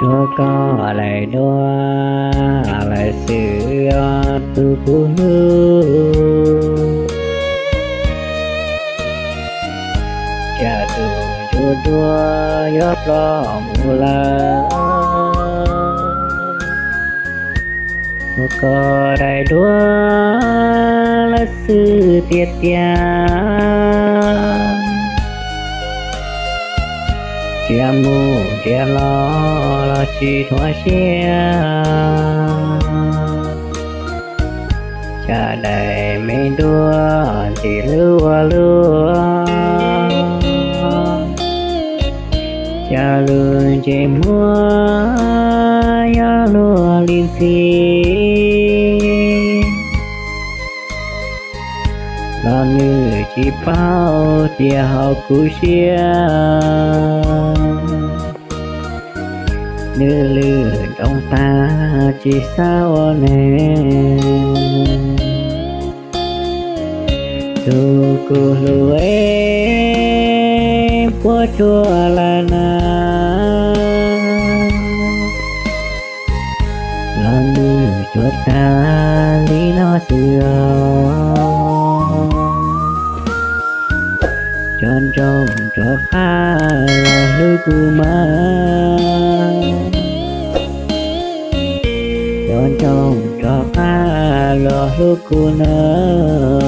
chúa có lại đua lại sự tu phụ nữ cha tu chúa đua gió lo mù la chúa có lại đua là sự tiết tia chia mu chia lo lo chi thua chia cha đầy mê đua, chỉ lúa lúa. Cha lương chỉ mua ya lúa liên xì lo như chỉ bao tia hậu cú xia nữ lư trong ta, chỉ sao nè tu cô lu em của chùa là nào? Chân trong cho khá là hư cù ma. Chân trong cho khá là hư cù nơ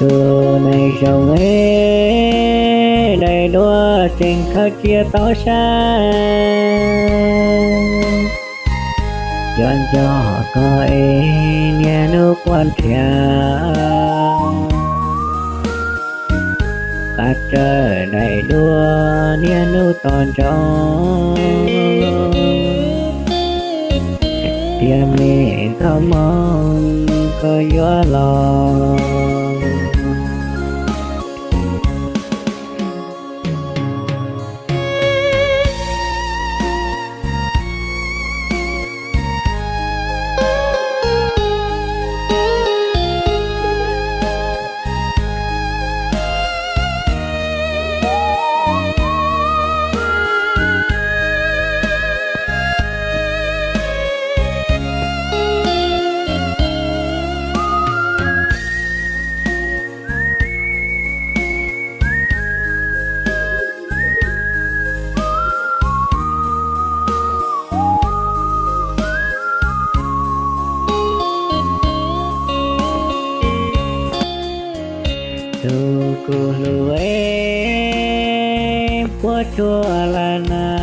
từ này chồng ấy đầy đua tình khắc chia tỏ xa chân cho có ý nghe nước quan trọng, ta trời đầy đua nghe nước toàn trong. Tiêm mi thơm mong có gió lòng của chùa là na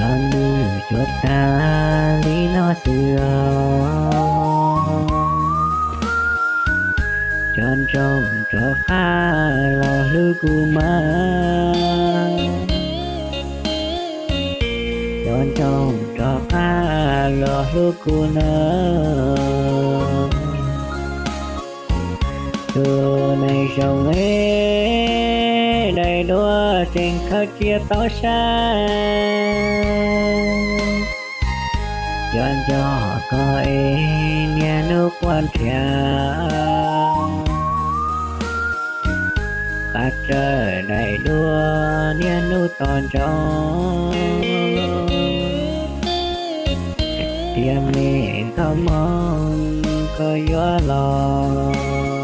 lần như chuột ta lý nó xưa. Chân trong cho pha lo lư cu ma. Chân trong cho pha lo lư cu nơ từ này chồng ế đầy đua trên khắc chia tỏ xa chân cho có ấy nghe nước quan thiệt khát trời đầy đua nghe nước toàn trong tiêm miệng thơm mong, có gió lòng